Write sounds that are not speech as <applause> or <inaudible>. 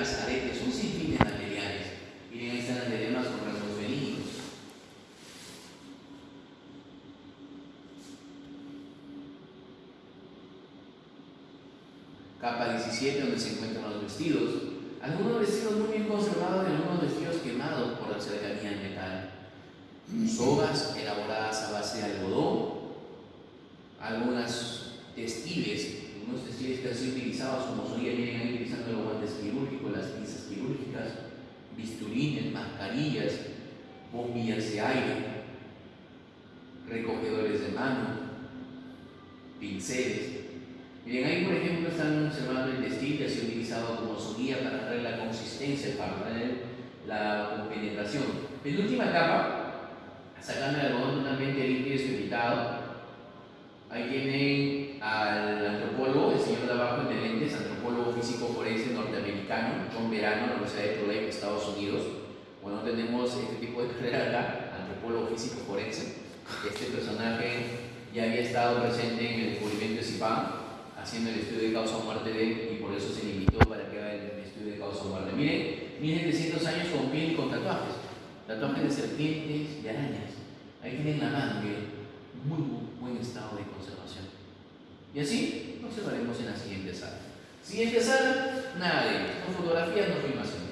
cadenas, aretes, un sinfín de materiales. Miren, ahí están las diademas con rasgos verídicos. Capa 17, donde se encuentran los vestidos. Algunos vestidos muy bien conservados y algunos vestidos quemados por la cercanía al metal. Sogas elaboradas a base de algodón. Algunas textiles unos textiles que han sido utilizados como solía bisturines, mascarillas, bombillas de aire, recogedores de mano, pinceles. Miren, ahí por ejemplo están observando el textil que utilizado como su para darle la consistencia, para darle la compenetración. última capa, sacando el algodón totalmente limpio y desperitado, ahí tienen al antropólogo, el señor de abajo en de lentes, antropólogo físico forense norteamericano, John Verano, la Universidad de Tulane, Estados Unidos. Bueno, tenemos este tipo de <laughs> carrera acá, antropólogo físico forense. Este personaje ya había estado presente en el descubrimiento de Zipán, haciendo el estudio de causa muerte de él, y por eso se limitó para que haga el estudio de causa muerte. Miren, 1700 años con piel y con tatuajes. Tatuajes de serpientes y arañas. Ahí tienen la mano, miren. Muy buen estado de conservación. Y así observaremos en la siguiente sala. Siguiente sala, ello. No fotografías, no filmación.